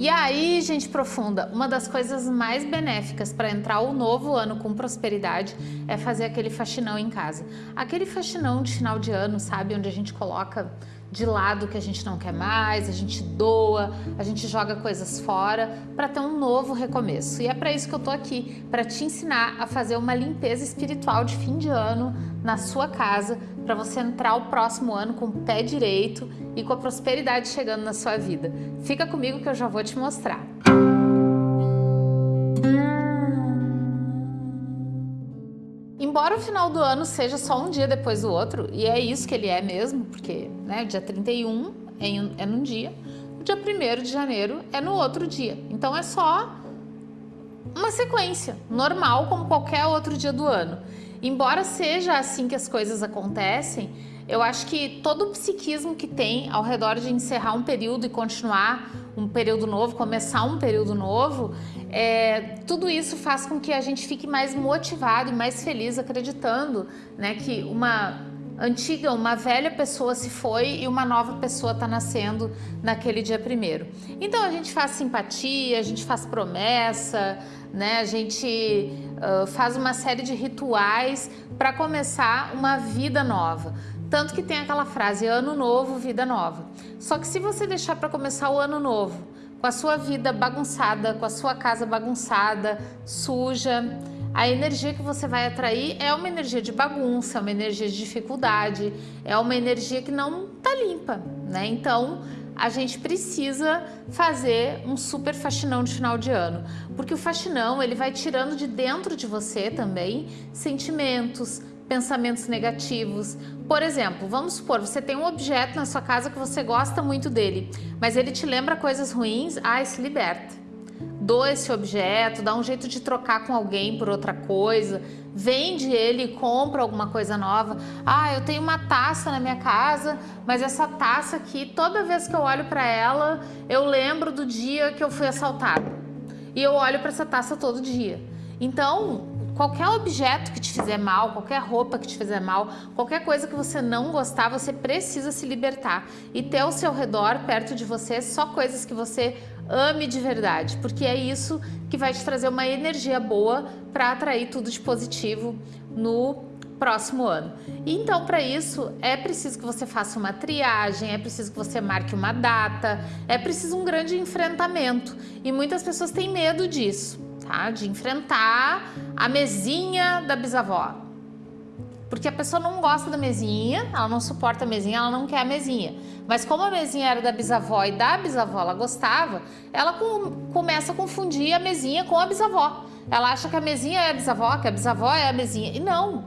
E aí, gente profunda, uma das coisas mais benéficas para entrar o novo ano com prosperidade é fazer aquele faxinão em casa. Aquele faxinão de final de ano, sabe? Onde a gente coloca de lado que a gente não quer mais, a gente doa, a gente joga coisas fora para ter um novo recomeço. E é para isso que eu tô aqui, para te ensinar a fazer uma limpeza espiritual de fim de ano na sua casa, para você entrar o próximo ano com o pé direito e com a prosperidade chegando na sua vida. Fica comigo que eu já vou te mostrar. Embora o final do ano seja só um dia depois do outro, e é isso que ele é mesmo, porque né, dia 31 é, num dia, o dia 1 de janeiro é no outro dia. Então é só uma sequência, normal como qualquer outro dia do ano. Embora seja assim que as coisas acontecem, eu acho que todo o psiquismo que tem ao redor de encerrar um período e continuar um período novo, começar um período novo, é, tudo isso faz com que a gente fique mais motivado e mais feliz acreditando né, que uma antiga, uma velha pessoa se foi e uma nova pessoa está nascendo naquele dia primeiro. Então a gente faz simpatia, a gente faz promessa, né? a gente uh, faz uma série de rituais para começar uma vida nova. Tanto que tem aquela frase, ano novo, vida nova. Só que se você deixar para começar o ano novo, com a sua vida bagunçada, com a sua casa bagunçada, suja, a energia que você vai atrair é uma energia de bagunça, é uma energia de dificuldade, é uma energia que não tá limpa, né? Então, a gente precisa fazer um super faxinão de final de ano, porque o faxinão ele vai tirando de dentro de você também sentimentos, pensamentos negativos. Por exemplo, vamos supor, você tem um objeto na sua casa que você gosta muito dele, mas ele te lembra coisas ruins, ai, se liberta doa esse objeto, dá um jeito de trocar com alguém por outra coisa, vende ele e compra alguma coisa nova. Ah, eu tenho uma taça na minha casa, mas essa taça aqui, toda vez que eu olho para ela, eu lembro do dia que eu fui assaltado. E eu olho para essa taça todo dia. Então, qualquer objeto que te fizer mal, qualquer roupa que te fizer mal, qualquer coisa que você não gostar, você precisa se libertar e ter ao seu redor, perto de você, só coisas que você ame de verdade, porque é isso que vai te trazer uma energia boa para atrair tudo de positivo no próximo ano. Então, para isso, é preciso que você faça uma triagem, é preciso que você marque uma data, é preciso um grande enfrentamento. E muitas pessoas têm medo disso, tá? De enfrentar a mesinha da bisavó. Porque a pessoa não gosta da mesinha, ela não suporta a mesinha, ela não quer a mesinha. Mas como a mesinha era da bisavó e da bisavó ela gostava, ela com, começa a confundir a mesinha com a bisavó. Ela acha que a mesinha é a bisavó, que a bisavó é a mesinha. E não,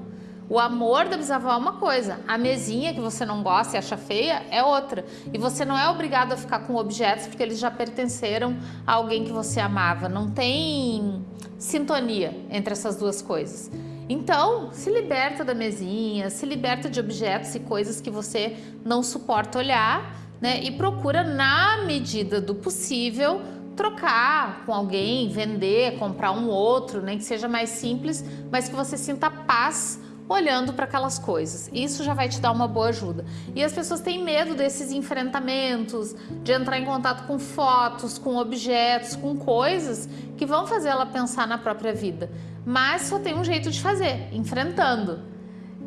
o amor da bisavó é uma coisa, a mesinha que você não gosta e acha feia é outra. E você não é obrigado a ficar com objetos porque eles já pertenceram a alguém que você amava. Não tem sintonia entre essas duas coisas. Então, se liberta da mesinha, se liberta de objetos e coisas que você não suporta olhar, né? E procura, na medida do possível, trocar com alguém, vender, comprar um outro, nem né? que seja mais simples, mas que você sinta paz olhando para aquelas coisas. Isso já vai te dar uma boa ajuda. E as pessoas têm medo desses enfrentamentos, de entrar em contato com fotos, com objetos, com coisas que vão fazer ela pensar na própria vida. Mas só tem um jeito de fazer, enfrentando.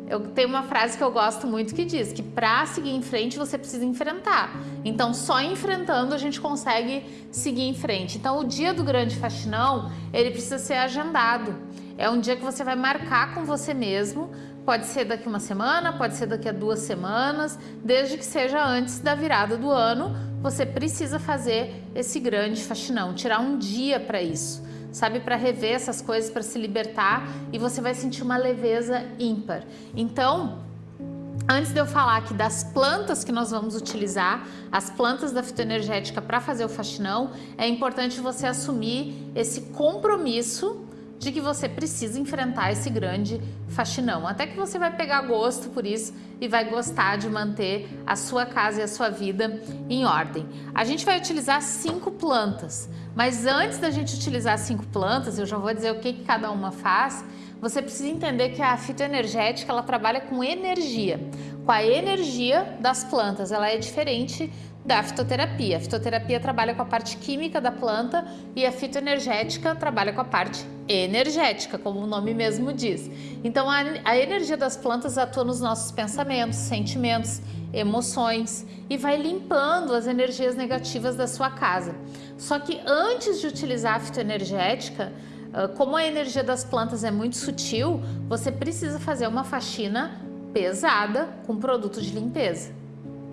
Eu tenho uma frase que eu gosto muito que diz que para seguir em frente você precisa enfrentar. Então só enfrentando a gente consegue seguir em frente. Então o dia do grande faxinão, ele precisa ser agendado. É um dia que você vai marcar com você mesmo, pode ser daqui uma semana, pode ser daqui a duas semanas, desde que seja antes da virada do ano, você precisa fazer esse grande faxinão, tirar um dia para isso, sabe, para rever essas coisas, para se libertar e você vai sentir uma leveza ímpar. Então, Antes de eu falar aqui das plantas que nós vamos utilizar, as plantas da fitoenergética para fazer o faxinão, é importante você assumir esse compromisso de que você precisa enfrentar esse grande faxinão. Até que você vai pegar gosto por isso e vai gostar de manter a sua casa e a sua vida em ordem. A gente vai utilizar cinco plantas, mas antes da gente utilizar cinco plantas, eu já vou dizer o que, que cada uma faz, você precisa entender que a fitoenergética ela trabalha com energia, com a energia das plantas, ela é diferente da fitoterapia. A fitoterapia trabalha com a parte química da planta e a fitoenergética trabalha com a parte energética, como o nome mesmo diz. Então, a, a energia das plantas atua nos nossos pensamentos, sentimentos, emoções e vai limpando as energias negativas da sua casa. Só que antes de utilizar a fitoenergética, ah, como a energia das plantas é muito sutil, você precisa fazer uma faxina pesada com produto de limpeza,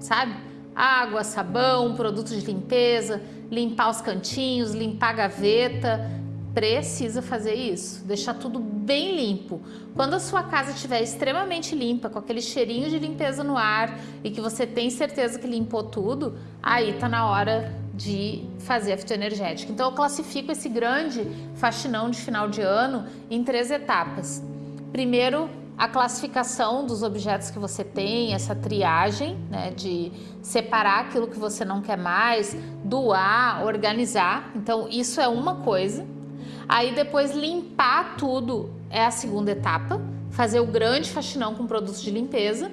sabe? água, sabão, produtos de limpeza, limpar os cantinhos, limpar a gaveta. Precisa fazer isso, deixar tudo bem limpo. Quando a sua casa estiver extremamente limpa, com aquele cheirinho de limpeza no ar e que você tem certeza que limpou tudo, aí tá na hora de fazer a fitoenergética. Então eu classifico esse grande faxinão de final de ano em três etapas. Primeiro, a classificação dos objetos que você tem, essa triagem, né, de separar aquilo que você não quer mais, doar, organizar. Então, isso é uma coisa. Aí depois limpar tudo é a segunda etapa, fazer o grande faxinão com produtos de limpeza.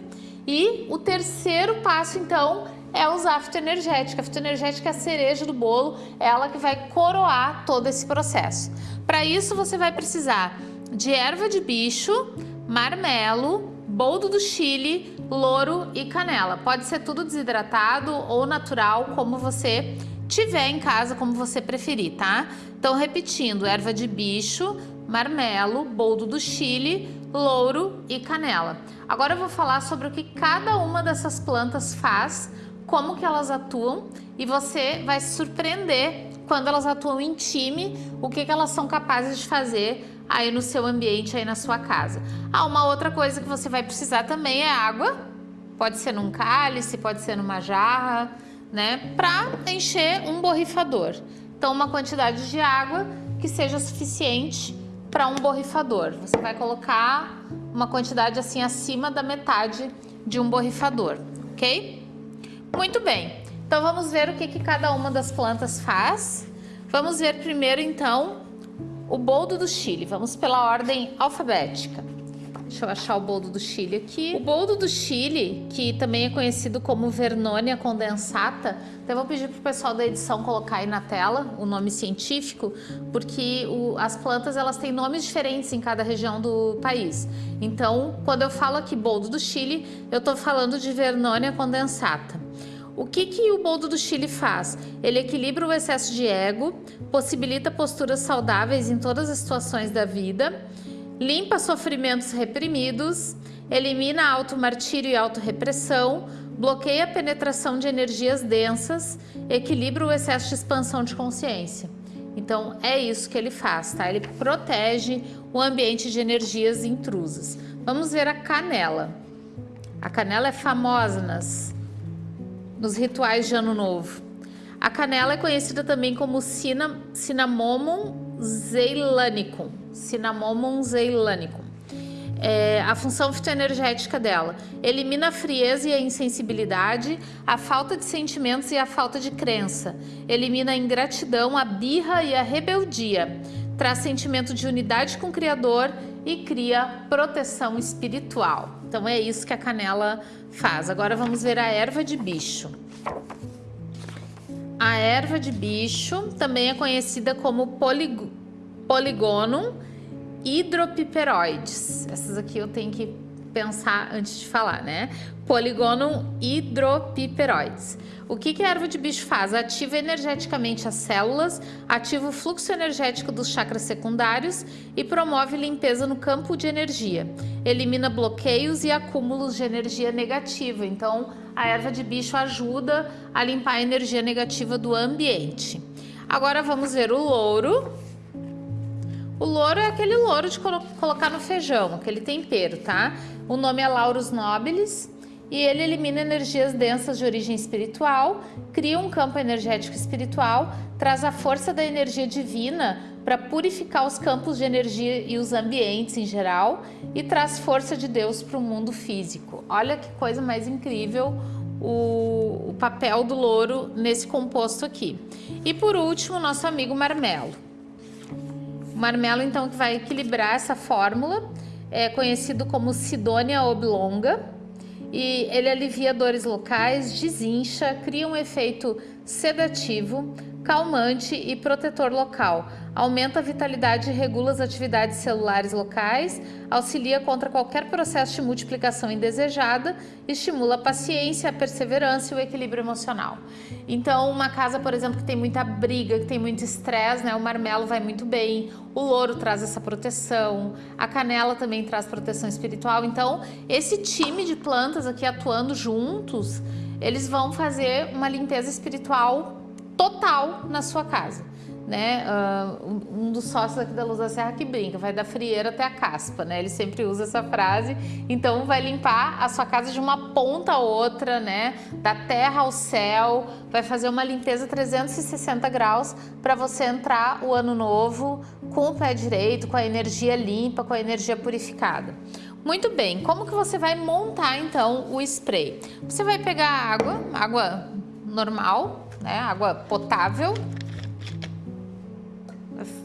E o terceiro passo, então, é usar a fitoenergética. A fitoenergética é a cereja do bolo, é ela que vai coroar todo esse processo. Para isso, você vai precisar de erva de bicho, marmelo, boldo do chile, louro e canela. Pode ser tudo desidratado ou natural, como você tiver em casa, como você preferir, tá? Então, repetindo, erva de bicho, marmelo, boldo do chile, louro e canela. Agora eu vou falar sobre o que cada uma dessas plantas faz, como que elas atuam e você vai se surpreender quando elas atuam em time, o que, que elas são capazes de fazer aí no seu ambiente, aí na sua casa. Ah, uma outra coisa que você vai precisar também é água. Pode ser num cálice, pode ser numa jarra, né? Para encher um borrifador. Então, uma quantidade de água que seja suficiente para um borrifador. Você vai colocar uma quantidade assim acima da metade de um borrifador, ok? Muito bem. Então, vamos ver o que, que cada uma das plantas faz. Vamos ver primeiro, então, o boldo do Chile. Vamos pela ordem alfabética. Deixa eu achar o boldo do Chile aqui. O boldo do Chile, que também é conhecido como Vernonia condensata, até vou pedir para o pessoal da edição colocar aí na tela o nome científico, porque o, as plantas elas têm nomes diferentes em cada região do país. Então, quando eu falo aqui boldo do Chile, eu estou falando de Vernonia condensata. O que, que o boldo do Chile faz? Ele equilibra o excesso de ego, possibilita posturas saudáveis em todas as situações da vida, limpa sofrimentos reprimidos, elimina automartírio e autorrepressão, bloqueia a penetração de energias densas, equilibra o excesso de expansão de consciência. Então é isso que ele faz, tá? Ele protege o ambiente de energias intrusas. Vamos ver a canela. A canela é famosa nas nos rituais de Ano Novo. A canela é conhecida também como Cinnamomum zeilanicum. Cinnamomum zeilanicum. É, a função fitoenergética dela elimina a frieza e a insensibilidade, a falta de sentimentos e a falta de crença, elimina a ingratidão, a birra e a rebeldia, traz sentimento de unidade com o Criador e cria proteção espiritual. Então é isso que a canela faz. Agora vamos ver a erva de bicho. A erva de bicho também é conhecida como polig poligonum hidropiperoides. Essas aqui eu tenho que pensar antes de falar, né? Poligonum hidropiperoides. O que, que a erva de bicho faz? Ativa energeticamente as células, ativa o fluxo energético dos chakras secundários e promove limpeza no campo de energia. Elimina bloqueios e acúmulos de energia negativa. Então, a erva de bicho ajuda a limpar a energia negativa do ambiente. Agora vamos ver o louro. O louro é aquele louro de colocar no feijão, aquele tempero, tá? O nome é Laurus nobilis e ele elimina energias densas de origem espiritual, cria um campo energético espiritual, traz a força da energia divina para purificar os campos de energia e os ambientes em geral e traz força de Deus para o mundo físico. Olha que coisa mais incrível o, o papel do louro nesse composto aqui. E por último, nosso amigo marmelo. O marmelo, então, que vai equilibrar essa fórmula, é conhecido como Sidonia oblonga, e ele alivia dores locais, desincha, cria um efeito sedativo, calmante e protetor local. Aumenta a vitalidade e regula as atividades celulares locais, auxilia contra qualquer processo de multiplicação indesejada, estimula a paciência, a perseverança e o equilíbrio emocional. Então, uma casa, por exemplo, que tem muita briga, que tem muito estresse, né? O marmelo vai muito bem, o louro traz essa proteção, a canela também traz proteção espiritual. Então, esse time de plantas aqui atuando juntos, eles vão fazer uma limpeza espiritual total na sua casa. Né? Uh, um dos sócios aqui da Luz da Serra que brinca, vai da frieira até a caspa, né? Ele sempre usa essa frase. Então vai limpar a sua casa de uma ponta a outra, né? Da terra ao céu, vai fazer uma limpeza 360 graus para você entrar o ano novo com o pé direito, com a energia limpa, com a energia purificada. Muito bem, como que você vai montar então o spray? Você vai pegar água, água normal, né, água potável.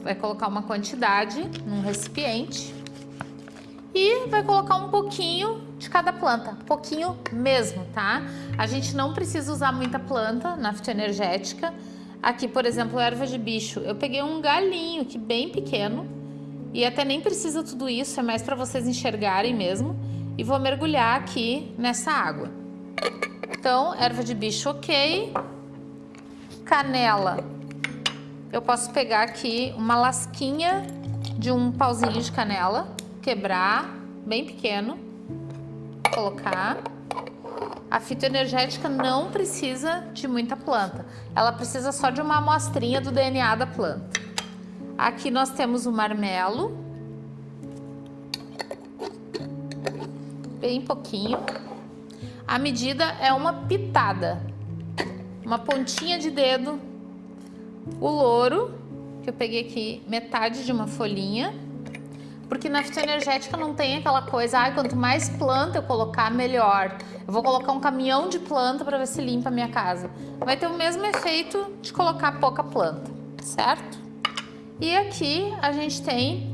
Vai colocar uma quantidade num recipiente e vai colocar um pouquinho de cada planta, pouquinho mesmo, tá? A gente não precisa usar muita planta na fitoenergética. Aqui, por exemplo, erva de bicho, eu peguei um galinho que bem pequeno e até nem precisa tudo isso, é mais para vocês enxergarem mesmo. E vou mergulhar aqui nessa água. Então, erva de bicho ok, canela. Eu posso pegar aqui uma lasquinha de um pauzinho de canela, quebrar, bem pequeno, colocar. A fitoenergética não precisa de muita planta, ela precisa só de uma amostrinha do DNA da planta. Aqui nós temos o marmelo, bem pouquinho. A medida é uma pitada, uma pontinha de dedo, o louro, que eu peguei aqui metade de uma folhinha, porque na fitoenergética não tem aquela coisa, ah, quanto mais planta eu colocar, melhor. Eu vou colocar um caminhão de planta para ver se limpa a minha casa. Vai ter o mesmo efeito de colocar pouca planta, certo? E aqui a gente tem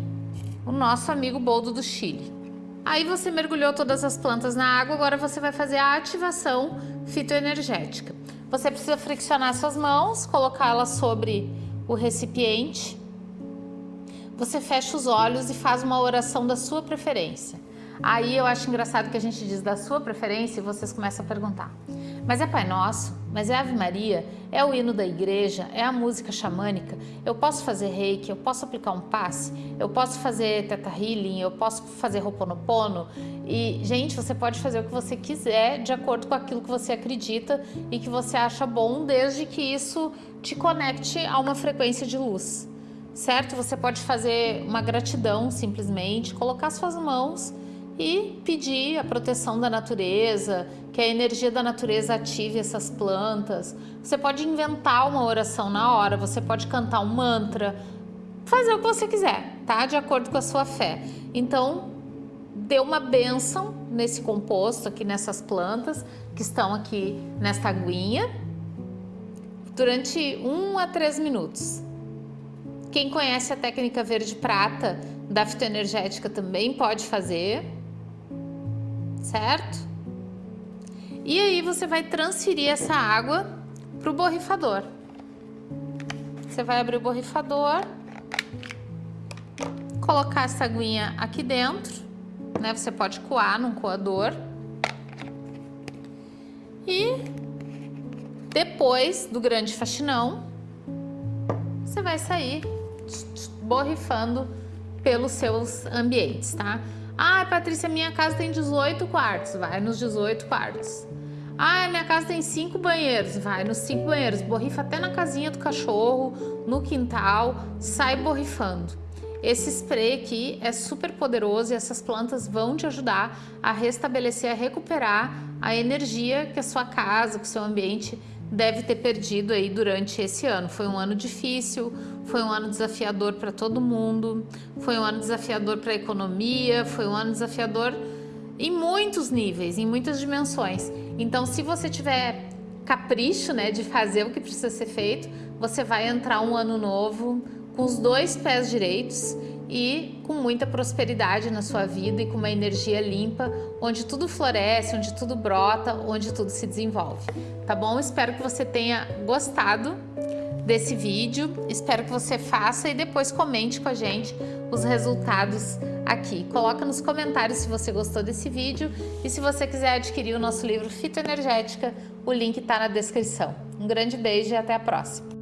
o nosso amigo boldo do Chile. Aí você mergulhou todas as plantas na água, agora você vai fazer a ativação fitoenergética. Você precisa friccionar suas mãos, colocá-las sobre o recipiente. Você fecha os olhos e faz uma oração da sua preferência. Aí eu acho engraçado que a gente diz da sua preferência e vocês começam a perguntar. Mas é Pai Nosso? Mas é Ave Maria? É o hino da igreja? É a música xamânica? Eu posso fazer reiki? Eu posso aplicar um passe? Eu posso fazer teta healing? Eu posso fazer roponopono? E, gente, você pode fazer o que você quiser de acordo com aquilo que você acredita e que você acha bom, desde que isso te conecte a uma frequência de luz. Certo? Você pode fazer uma gratidão simplesmente, colocar suas mãos e pedir a proteção da natureza, que a energia da natureza ative essas plantas. Você pode inventar uma oração na hora, você pode cantar um mantra, fazer o que você quiser, tá? De acordo com a sua fé. Então, dê uma benção nesse composto aqui, nessas plantas que estão aqui nesta aguinha, durante um a três minutos. Quem conhece a técnica verde-prata da fitoenergética também pode fazer, certo? E aí você vai transferir essa água para o borrifador. Você vai abrir o borrifador, colocar essa aguinha aqui dentro, né? Você pode coar num coador. E depois do grande faxinão, você vai sair borrifando pelos seus ambientes, tá? Ah, Patrícia, minha casa tem 18 quartos. Vai nos 18 quartos. Ah, minha casa tem 5 banheiros. Vai nos 5 banheiros. Borrifa até na casinha do cachorro, no quintal. Sai borrifando. Esse spray aqui é super poderoso e essas plantas vão te ajudar a restabelecer, a recuperar a energia que a sua casa, que o seu ambiente deve ter perdido aí durante esse ano. Foi um ano difícil, foi um ano desafiador para todo mundo, foi um ano desafiador para a economia, foi um ano desafiador em muitos níveis, em muitas dimensões. Então, se você tiver capricho, né, de fazer o que precisa ser feito, você vai entrar um ano novo com os dois pés direitos e com muita prosperidade na sua vida e com uma energia limpa, onde tudo floresce, onde tudo brota, onde tudo se desenvolve. Tá bom? Espero que você tenha gostado desse vídeo. Espero que você faça e depois comente com a gente os resultados aqui. Coloca nos comentários se você gostou desse vídeo e se você quiser adquirir o nosso livro Fitoenergética, o link está na descrição. Um grande beijo e até a próxima!